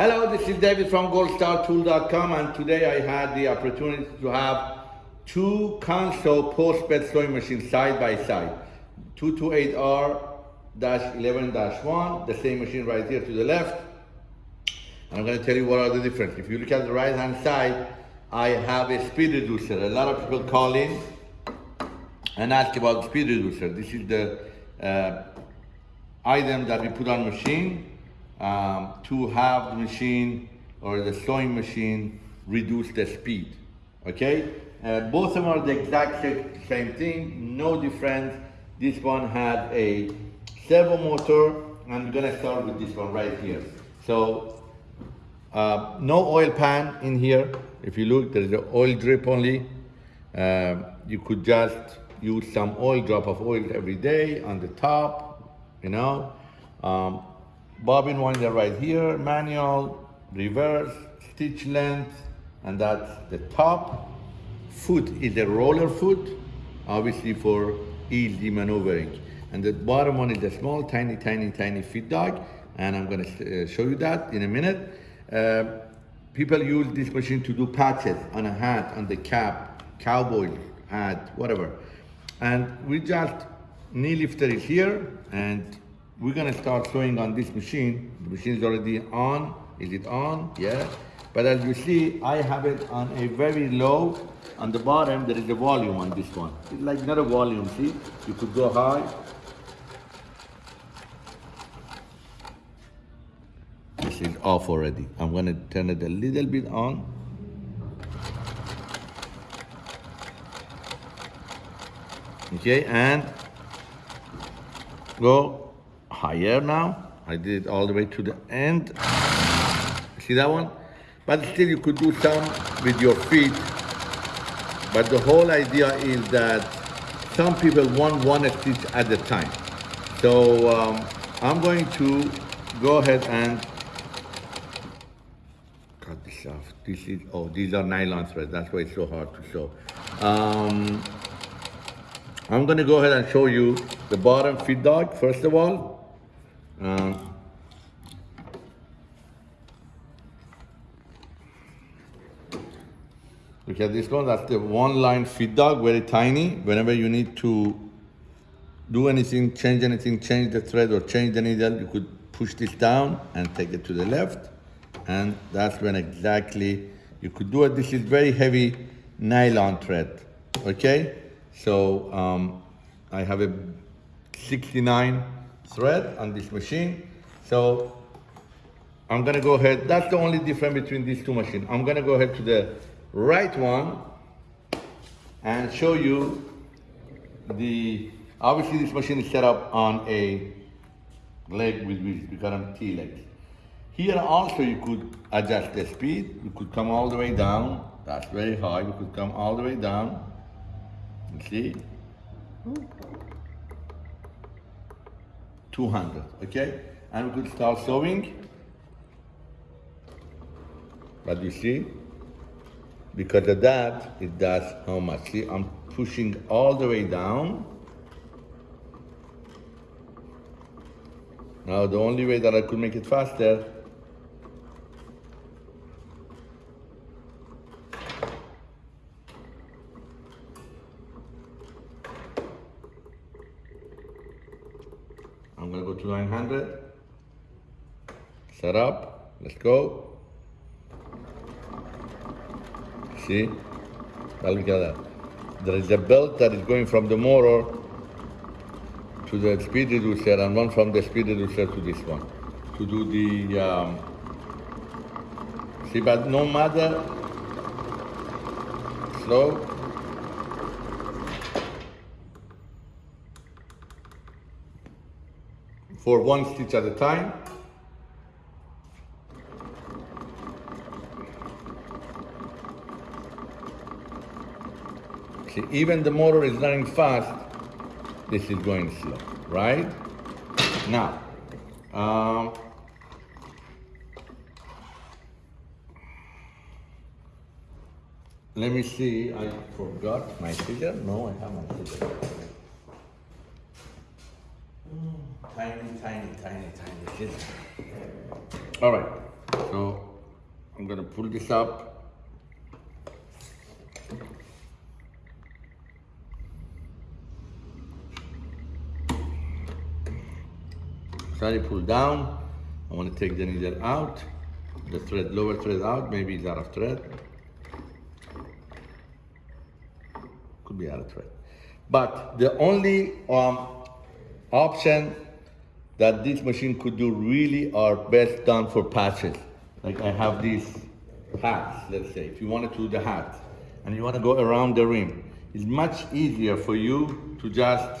Hello, this is David from goldstartool.com and today I had the opportunity to have two console post-bed sewing machines side by side. 228R-11-1, the same machine right here to the left. And I'm gonna tell you what are the difference. If you look at the right hand side, I have a speed reducer. A lot of people call in and ask about speed reducer. This is the uh, item that we put on machine um, to have the machine or the sewing machine reduce the speed, okay? Uh, both of them are the exact same thing, no difference. This one had a servo motor, and I'm gonna start with this one right here. So, uh, no oil pan in here. If you look, there's an oil drip only. Uh, you could just use some oil, drop of oil every day on the top, you know. Um, bobbin winder right here, manual, reverse, stitch length, and that's the top. Foot is a roller foot, obviously for easy maneuvering. And the bottom one is a small, tiny, tiny, tiny feed dog, and I'm gonna uh, show you that in a minute. Uh, people use this machine to do patches on a hat, on the cap, cowboy hat, whatever. And we just, knee lifter is here, and we're gonna start sewing on this machine. The machine is already on. Is it on? Yeah. But as you see, I have it on a very low. On the bottom, there is a volume on this one. It's like not a volume, see? You could go high. This is off already. I'm gonna turn it a little bit on. Okay, and go higher now. I did it all the way to the end. See that one? But still you could do some with your feet. But the whole idea is that some people want one stitch at a time. So um, I'm going to go ahead and cut this off. This is, oh, these are nylon threads. That's why it's so hard to sew. Um, I'm gonna go ahead and show you the bottom feed dog, first of all. Um, look at this one, that's the one line feed dog, very tiny. Whenever you need to do anything, change anything, change the thread or change the needle, you could push this down and take it to the left. And that's when exactly you could do it. This is very heavy nylon thread, okay? So um, I have a 69 thread on this machine. So I'm gonna go ahead, that's the only difference between these two machines. I'm gonna go ahead to the right one and show you the, obviously this machine is set up on a leg with wheels because I'm T-legs. Here also you could adjust the speed. You could come all the way down. That's very high. You could come all the way down. You see? 200, okay? And we could start sewing. But you see, because of that, it does how much? See, I'm pushing all the way down. Now, the only way that I could make it faster I'm gonna go to 900. Set up, let's go. See, now look at that. There is a belt that is going from the motor to the speed reducer and one from the speed reducer to this one to do the, um, see, but no matter, slow, for one stitch at a time. See, even the motor is running fast, this is going slow, right? Now, um, let me see, I forgot my scissor. No, I have my scissor. Scissors. All right, so gonna pull this up. Slightly pull down. I want to take the needle out, the thread, lower thread out, maybe it's out of thread. Could be out of thread. But the only um, option that this machine could do really are best done for patches. Like I have these hats, let's say, if you want to do the hat and you want to go around the rim, it's much easier for you to just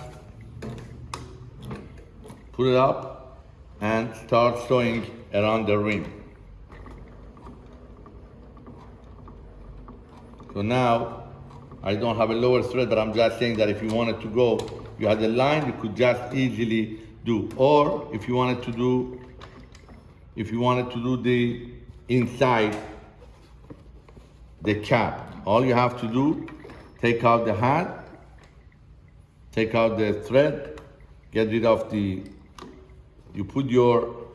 put it up and start sewing around the rim. So now I don't have a lower thread, but I'm just saying that if you wanted to go, you had a line, you could just easily do. Or if you wanted to do, if you wanted to do the inside, the cap, all you have to do, take out the hat, take out the thread, get rid of the, you put your,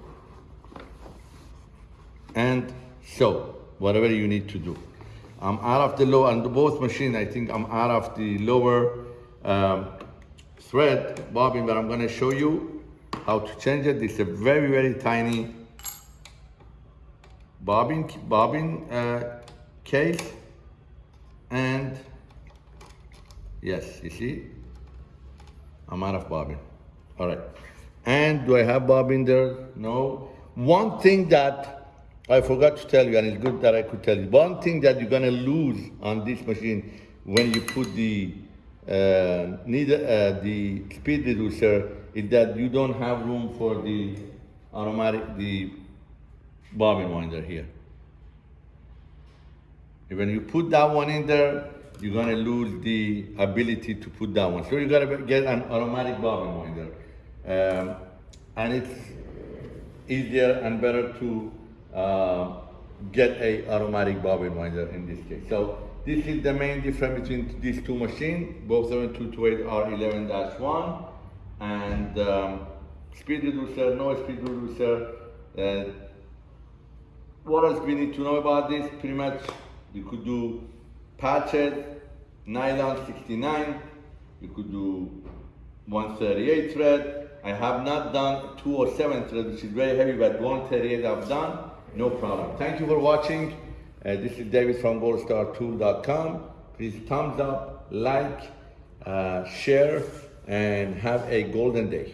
and sew, whatever you need to do. I'm out of the lower, and both machine, I think I'm out of the lower um, thread bobbin, but I'm gonna show you how to change it. It's a very, very tiny bobbin, bobbin uh, case. And yes, you see, I'm out of bobbin. All right. And do I have bobbin there? No. One thing that I forgot to tell you, and it's good that I could tell you. One thing that you're gonna lose on this machine when you put the uh, needle, uh, the speed reducer is that you don't have room for the automatic, the bobbin winder here. When you put that one in there, you're gonna lose the ability to put that one. So you gotta get an automatic bobbin winder. Um, and it's easier and better to uh, get a automatic bobbin winder in this case. So this is the main difference between these two machines. Both 7228 are 11-1 and um, speed reducer, no speed reducer. Uh, what else we need to know about this? Pretty much you could do patches, nylon 69, you could do 138 thread. I have not done 207 thread, which is very heavy, but 138 I've done. No problem. Thank you for watching. Uh, this is David from goldstartool.com. Please thumbs up, like, uh, share, and have a golden day.